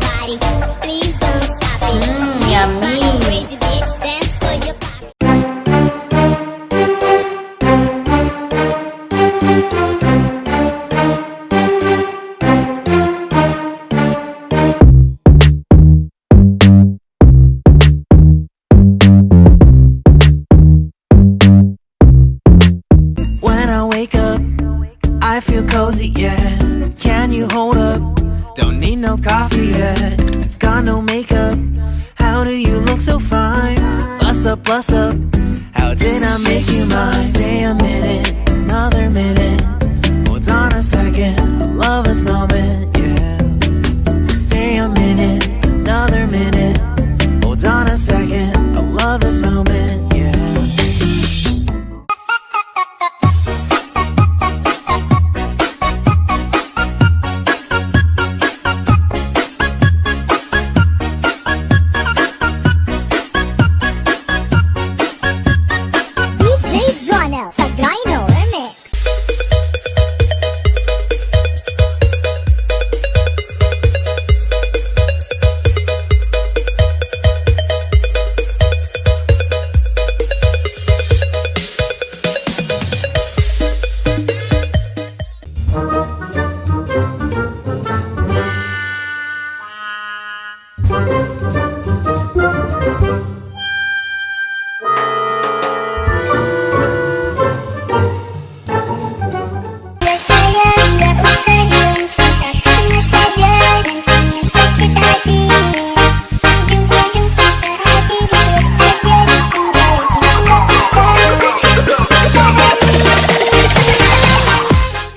body. Please don't stop it. Mmm, Like yummy. crazy bitch, dance for your body. When I wake up, I feel cozy, yeah. Up, up. How did I make you mine? Stay a minute, channel. Subscribe.